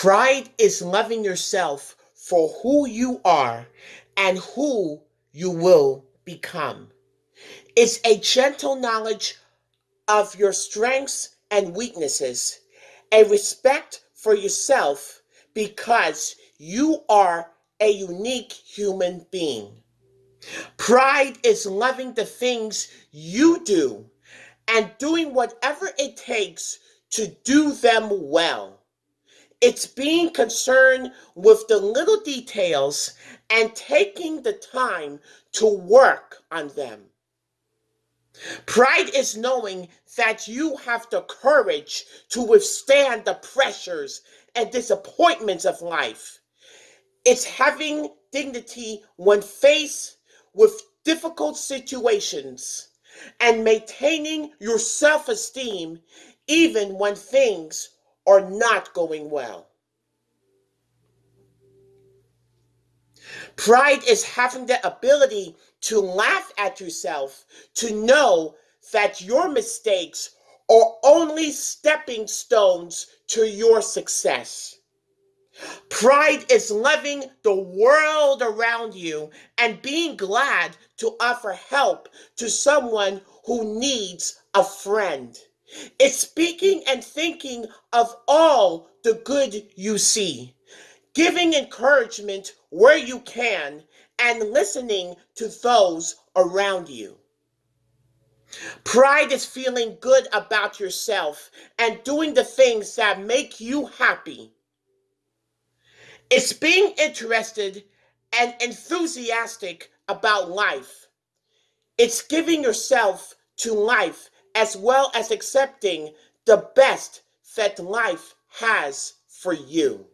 Pride is loving yourself for who you are and who you will become. It's a gentle knowledge of your strengths and weaknesses, a respect for yourself because you are a unique human being. Pride is loving the things you do and doing whatever it takes to do them well. It's being concerned with the little details and taking the time to work on them. Pride is knowing that you have the courage to withstand the pressures and disappointments of life. It's having dignity when faced with difficult situations and maintaining your self esteem even when things are not going well. Pride is having the ability to laugh at yourself, to know that your mistakes are only stepping stones to your success. Pride is loving the world around you and being glad to offer help to someone who needs a friend. It's speaking and thinking of all the good you see, giving encouragement where you can, and listening to those around you. Pride is feeling good about yourself and doing the things that make you happy. It's being interested and enthusiastic about life. It's giving yourself to life as well as accepting the best that life has for you.